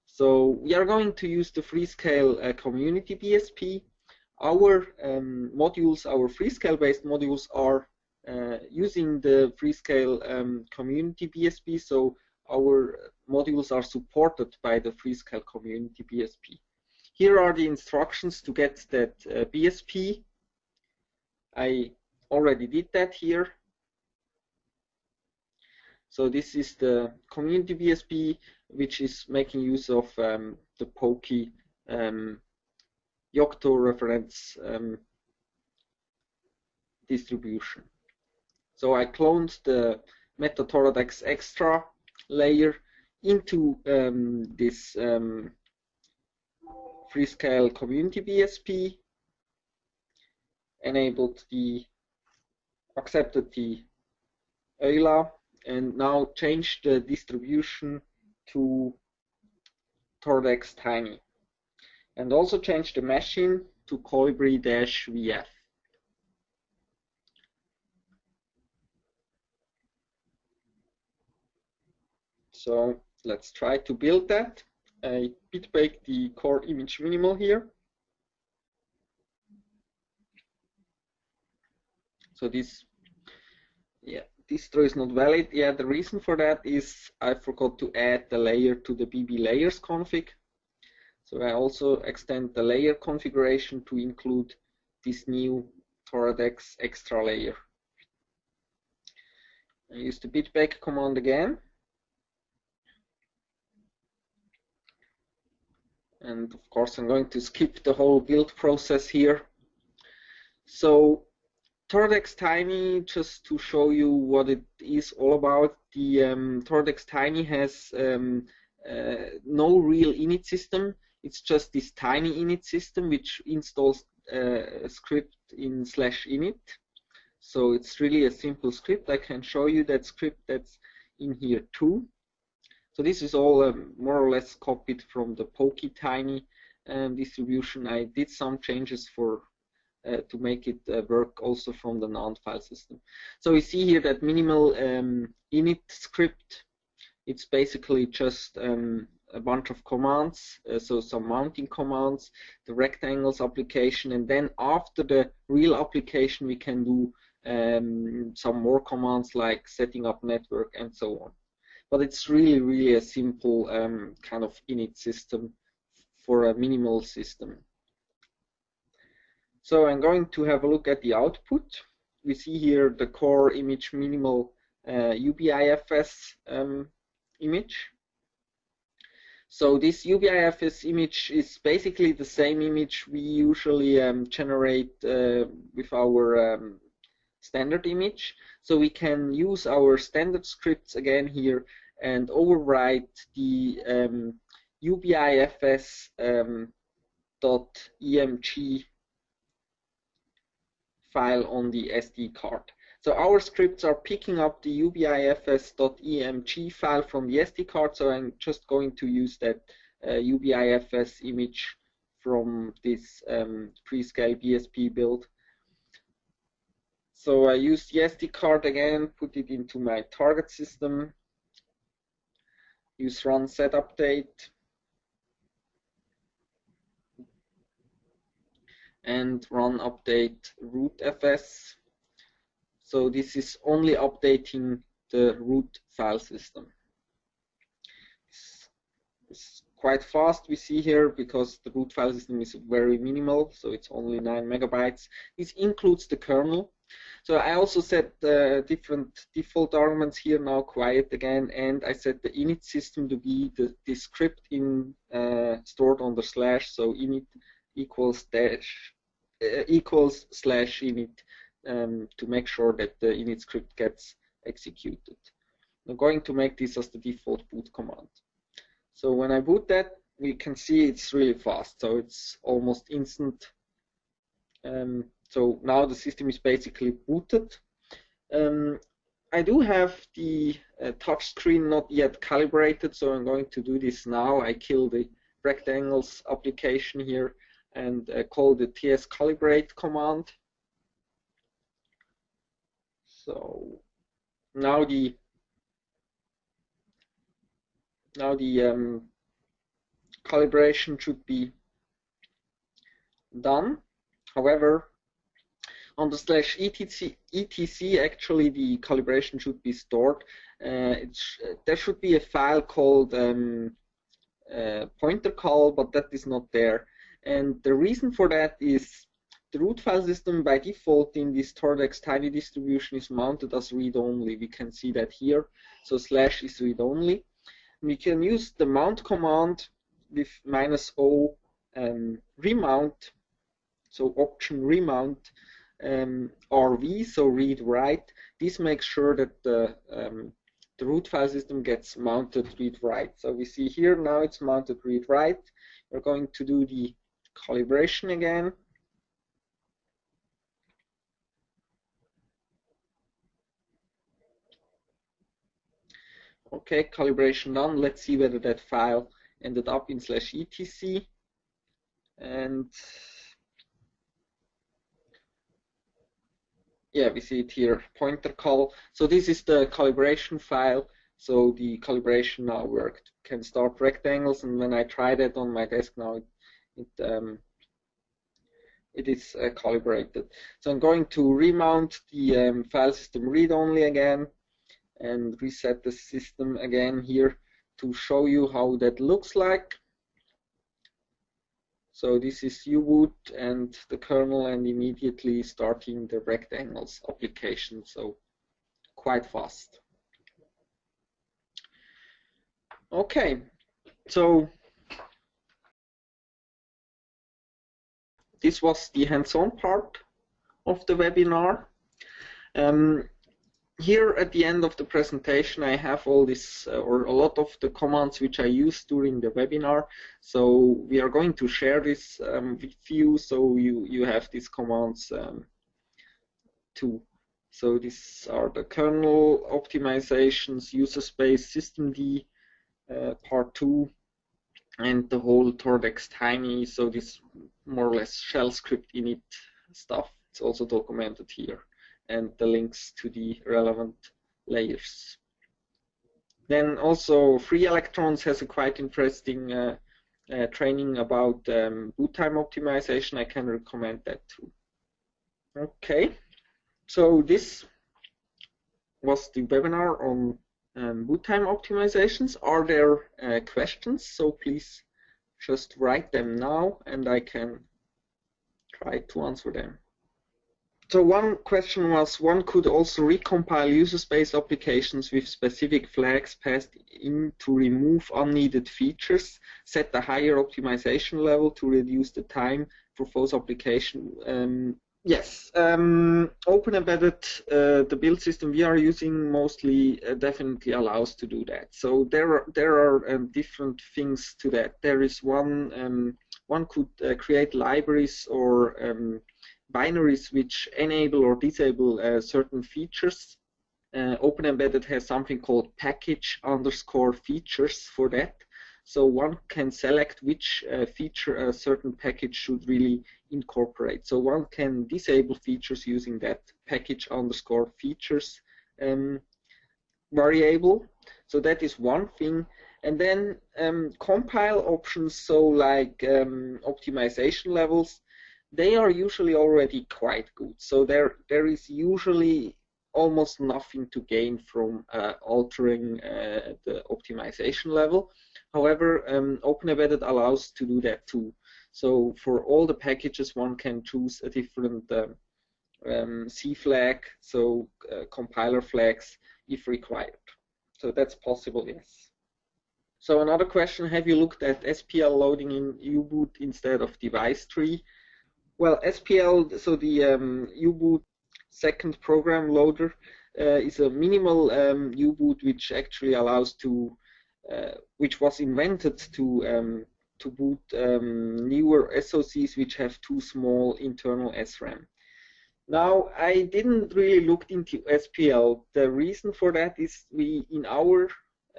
So we are going to use the Freescale uh, community BSP. Our um, modules, our Freescale based modules are uh, using the Freescale um, community BSP. So our modules are supported by the Freescale community BSP. Here are the instructions to get that uh, BSP. I already did that here. So this is the community BSP, which is making use of um, the Poky um, Yocto reference um, distribution. So I cloned the MetaToradex extra layer into um, this um, Freescale community BSP, enabled the, accepted the EULA, and now changed the distribution to Toradex Tiny. And also change the machine to Colibri-VF. So let's try to build that. I bitbake the core image minimal here. So this, yeah, distro is not valid. Yeah, the reason for that is I forgot to add the layer to the BB layers config. So I also extend the layer configuration to include this new Toradex extra layer. I use the bitbake command again. and of course I'm going to skip the whole build process here. So Toradex Tiny, just to show you what it is all about, the um, Toradex Tiny has um, uh, no real init system. It's just this tiny init system which installs uh, a script in slash init. So it's really a simple script. I can show you that script that's in here too. So this is all um, more or less copied from the Poky Tiny um, distribution. I did some changes for uh, to make it uh, work also from the NAND file system. So we see here that minimal um, init script. It's basically just um, a bunch of commands, uh, so some mounting commands, the rectangles application, and then after the real application we can do um, some more commands like setting up network and so on but it's really, really a simple um, kind of init system for a minimal system. So I'm going to have a look at the output. We see here the core image minimal uh, UBIFS um, image. So this UBIFS image is basically the same image we usually um, generate uh, with our um, standard image. So we can use our standard scripts again here and overwrite the um, UBIFS um, file on the SD card. So our scripts are picking up the ubifs.emg file from the SD card, so I'm just going to use that uh, ubifs image from this um, Freescale BSP build. so I use the SD card again, put it into my target system, use run set update, and run update rootfs. So this is only updating the root file system. It's, it's quite fast we see here because the root file system is very minimal, so it's only 9 megabytes. This includes the kernel. So I also set uh, different default arguments here now quiet again, and I set the init system to be the, the script in uh, stored the slash, so init equals dash uh, equals slash init um, to make sure that the init script gets executed. I'm going to make this as the default boot command. So when I boot that, we can see it's really fast. So it's almost instant. Um, so now the system is basically booted. Um, I do have the uh, touch screen not yet calibrated, so I'm going to do this now. I kill the rectangles application here and uh, call the ts calibrate command. So now the now the um, calibration should be done. However, on the slash etc, etc actually the calibration should be stored. Uh, there should be a file called um, uh, pointercal, but that is not there. And the reason for that is the root file system by default in this Toradex tiny distribution is mounted as read-only. We can see that here. So slash is read-only. We can use the mount command with minus O um, remount, so option remount um, RV, so read write. This makes sure that the um, the root file system gets mounted read write. So we see here now it's mounted read write. We're going to do the calibration again. Okay, calibration done. Let's see whether that file ended up in slash etc. And yeah, we see it here, pointercal. So this is the calibration file. So the calibration now worked. Can start rectangles, and when I try that on my desk now, it, it, um, it is uh, calibrated. So I'm going to remount the um, file system read-only again and reset the system again here to show you how that looks like. So this is U-boot and the kernel and immediately starting the rectangles application, so quite fast. Okay, so this was the hands-on part of the webinar. Um, here at the end of the presentation, I have all this uh, or a lot of the commands which I used during the webinar. So we are going to share this um, with you, so you you have these commands um, too. So these are the kernel optimizations, user space, systemd, uh, part two, and the whole Toradex Tiny. So this more or less shell script init stuff. It's also documented here and the links to the relevant layers. Then also Free Electrons has a quite interesting uh, uh, training about um, boot time optimization. I can recommend that too. Okay, so this was the webinar on um, boot time optimizations. Are there uh, questions? So please just write them now and I can try to answer them. So one question was, one could also recompile user space applications with specific flags passed in to remove unneeded features, set a higher optimization level to reduce the time for those application. Um, yes, um, Open Embedded, uh, the build system we are using mostly uh, definitely allows to do that. So there are, there are um, different things to that. There is one, um, one could uh, create libraries or um, binaries which enable or disable uh, certain features. Uh, Open Embedded has something called package underscore features for that. So one can select which uh, feature a certain package should really incorporate. So one can disable features using that package underscore features um, variable. So that is one thing. And then um, compile options, so like um, optimization levels, they are usually already quite good. So there there is usually almost nothing to gain from uh, altering uh, the optimization level. However, um, OpenEmbedded allows to do that too. So for all the packages, one can choose a different um, um, C flag, so uh, compiler flags if required. So that's possible, yes. So another question, have you looked at SPL loading in U-boot instead of device tree? Well, SPL, so the um, U-boot second program loader uh, is a minimal um, U-boot which actually allows to, uh, which was invented to um, to boot um, newer SoCs which have too small internal SRAM. Now, I didn't really look into SPL. The reason for that is we, in our,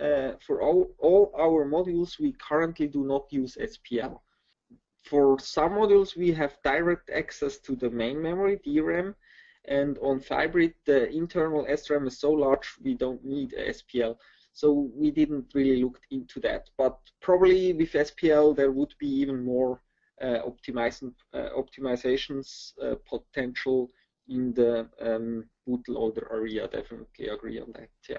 uh, for all, all our modules, we currently do not use SPL for some modules, we have direct access to the main memory, DRAM, and on Vybrid, the internal SRAM is so large we don't need SPL. So we didn't really look into that. But probably with SPL, there would be even more uh, uh, optimizations uh, potential in the um, bootloader area. Definitely agree on that. Yeah.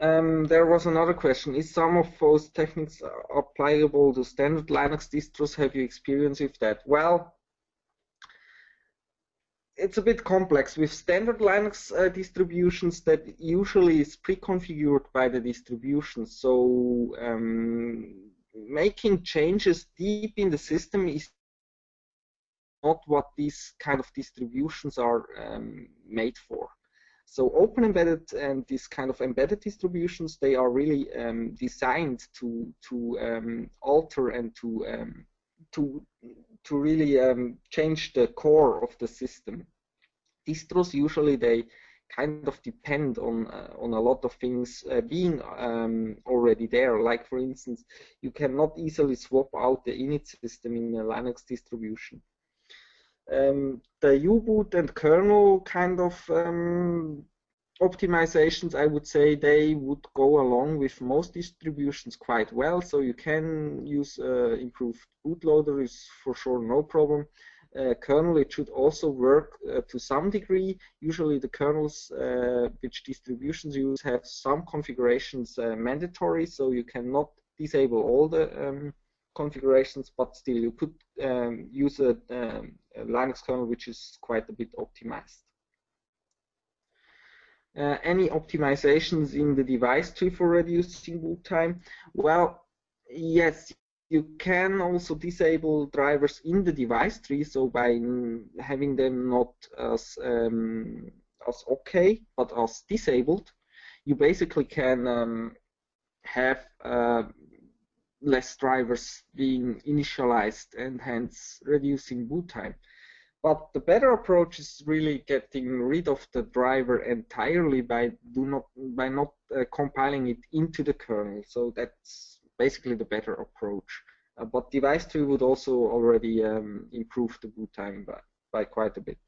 Um, there was another question. Is some of those techniques applicable to standard Linux distros? Have you experience with that? Well, it's a bit complex. With standard Linux uh, distributions, that usually is pre-configured by the distribution. So um, making changes deep in the system is not what these kind of distributions are um, made for. So open embedded and these kind of embedded distributions, they are really um, designed to to um, alter and to um, to to really um, change the core of the system. Distros usually they kind of depend on uh, on a lot of things uh, being um, already there. Like for instance, you cannot easily swap out the init system in a Linux distribution um, the U-boot and kernel kind of um, optimizations, I would say they would go along with most distributions quite well. So you can use uh, improved bootloader is for sure no problem. Uh, kernel, it should also work uh, to some degree. Usually the kernels uh, which distributions use have some configurations uh, mandatory, so you cannot disable all the um, configurations, but still you could um, use a, um, a, Linux kernel which is quite a bit optimized. Uh, any optimizations in the device tree for reducing boot time? Well, yes, you can also disable drivers in the device tree, so by having them not as um, as OK, but as disabled, you basically can um, have uh, less drivers being initialized and hence reducing boot time. But the better approach is really getting rid of the driver entirely by do not by not uh, compiling it into the kernel. So that's basically the better approach. Uh, but device tree would also already um, improve the boot time by, by quite a bit.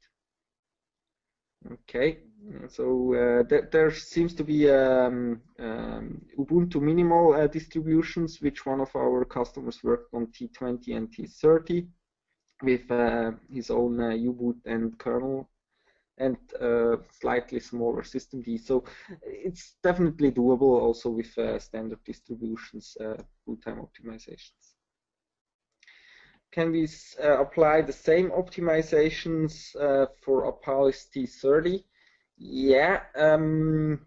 Okay, so uh, th there seems to be um, um, Ubuntu minimal uh, distributions, which one of our customers worked on T20 and T30 with uh, his own uh, U-boot and kernel and uh, slightly smaller system D. So it's definitely doable also with uh, standard distributions, boot time optimizations can we uh, apply the same optimizations uh, for Apalis T30? Yeah, um,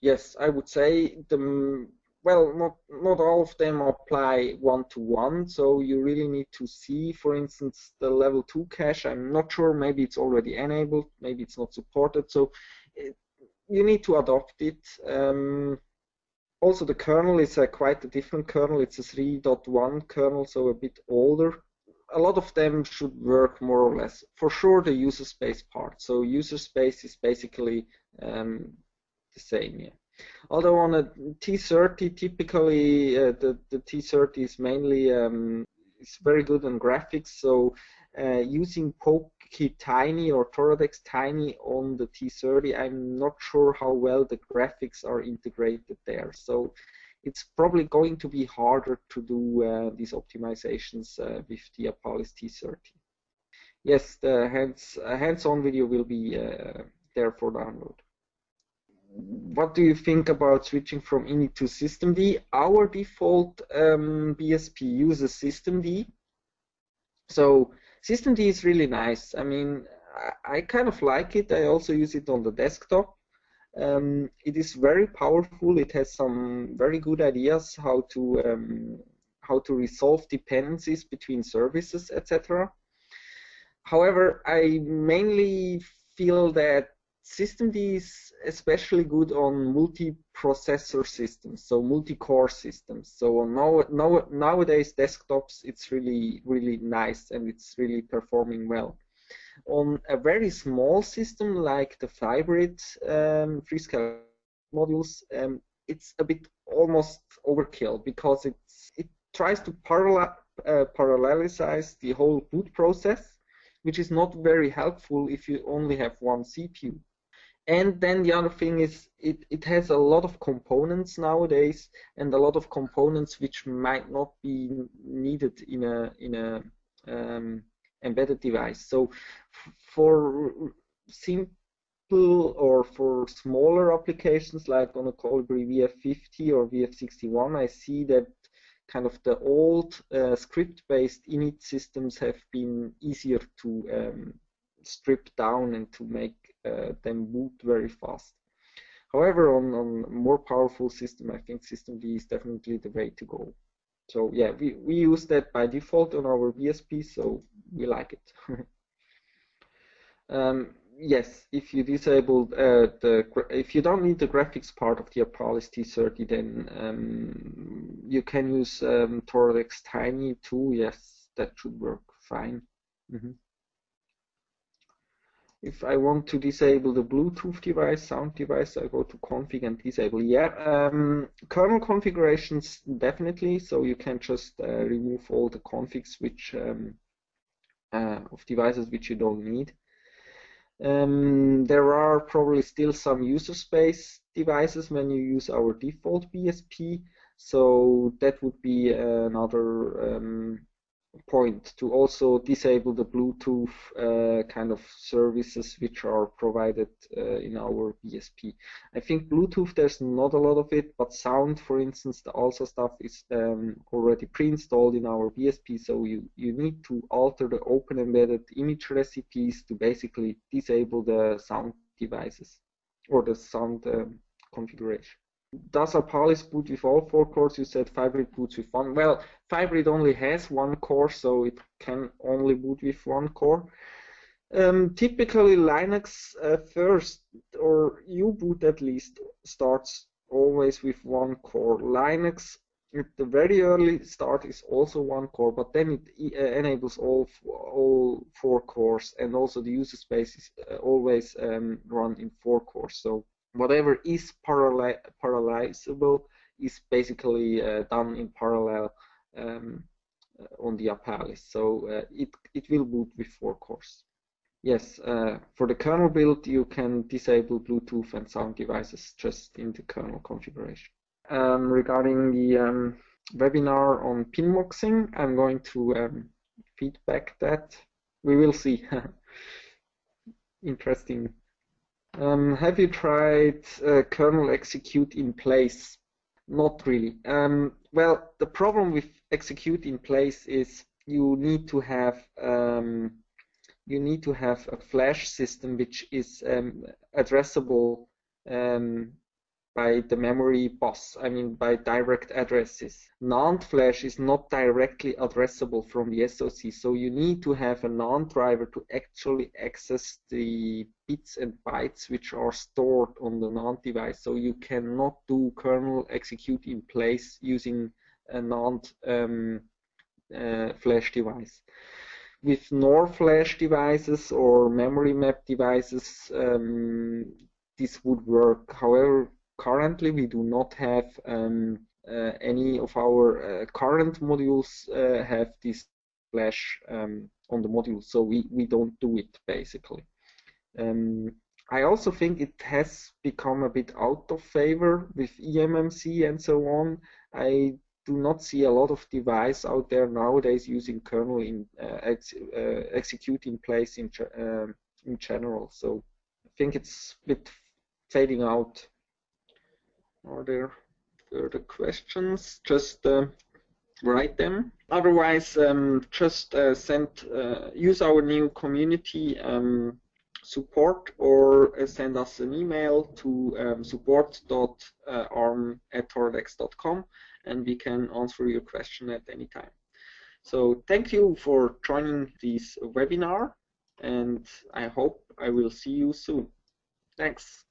yes, I would say the well, not not all of them apply one to one. So you really need to see, for instance, the level two cache. I'm not sure. Maybe it's already enabled. Maybe it's not supported. So it, you need to adopt it. Um, also, the kernel is a quite a different kernel. It's a 3.1 kernel, so a bit older a lot of them should work more or less. For sure, the user space part. So user space is basically um, the same. Yeah. Although on a T30, typically uh, the, the T30 is mainly um, it's very good on graphics, so uh, using Poky Tiny or Toradex Tiny on the T30, I'm not sure how well the graphics are integrated there. So it's probably going to be harder to do uh, these optimizations uh, with the Apalis T30. Yes, the hands, uh, hands-on video will be uh, there for download. What do you think about switching from init to systemd? Our default um, BSP uses systemd. So systemd is really nice. I mean, I, I kind of like it. I also use it on the desktop. Um, it is very powerful. It has some very good ideas how to um, how to resolve dependencies between services, etc. However, I mainly feel that systemd is especially good on multi-processor systems, so multi-core systems. So now, now, nowadays desktops, it's really really nice and it's really performing well on a very small system like the Vybrid um, Freescale modules, um, it's a bit almost overkill because it's, it tries to parallel, uh, parallelize the whole boot process, which is not very helpful if you only have one CPU. And then the other thing is it, it has a lot of components nowadays and a lot of components which might not be needed in a in a um, embedded device. So for simple or for smaller applications like on a Colibri VF50 or VF61, I see that kind of the old uh, script-based init systems have been easier to um, strip down and to make uh, them boot very fast. However, on, on more powerful system, I think systemd is definitely the way to go. So yeah, we, we use that by default on our VSP, so we like it. um, yes, if you disable uh, the, if you don't need the graphics part of the Apalis T30, then um, you can use um, Toradex Tiny too. Yes, that should work fine. Mm -hmm if I want to disable the Bluetooth device, sound device, I go to config and disable. Yeah, um, kernel configurations definitely. So you can just uh, remove all the configs which um, uh, of devices which you don't need. Um, there are probably still some user space devices when you use our default BSP. So that would be another um, point to also disable the Bluetooth uh, kind of services which are provided uh, in our BSP. I think Bluetooth there's not a lot of it, but sound, for instance, the ALSA stuff is um, already pre-installed in our BSP, so you, you need to alter the open embedded image recipes to basically disable the sound devices or the sound um, configuration does a Apalis boot with all four cores? You said Vybrid boots with one. Well, Vybrid only has one core, so it can only boot with one core. Um, typically, Linux uh, first, or U-boot at least, starts always with one core. Linux at the very early start is also one core, but then it uh, enables all all four cores, and also the user space is uh, always um, run in four cores. So whatever is parallel parallelizable is basically uh, done in parallel um, uh, on the Apalis. So uh, it, it will boot with four cores. Yes, uh, for the kernel build, you can disable Bluetooth and sound devices just in the kernel configuration. Um, regarding the um, webinar on pinmuxing, I'm going to um, feedback that. We will see. Interesting um, have you tried uh, kernel execute in place? Not really. Um, well, the problem with execute in place is you need to have um, you need to have a flash system which is um, addressable um, by the memory bus, I mean by direct addresses. NAND flash is not directly addressable from the SoC, so you need to have a NAND driver to actually access the bits and bytes which are stored on the NAND device. So you cannot do kernel execute in place using a NAND um, uh, flash device with NOR flash devices or memory map devices, um, this would work. However, currently we do not have um, uh, any of our uh, current modules uh, have this flash um, on the module, so we, we don't do it basically. Um, I also think it has become a bit out of favor with eMMC and so on. I do not see a lot of device out there nowadays using kernel in uh, ex uh, execute in place in, uh, in general. So I think it's a bit fading out. Are there further questions? Just uh, write them. Otherwise, um, just uh, send uh, use our new community um, support or send us an email to um, support.arm at toradex.com and we can answer your question at any time. So thank you for joining this webinar and I hope I will see you soon. Thanks.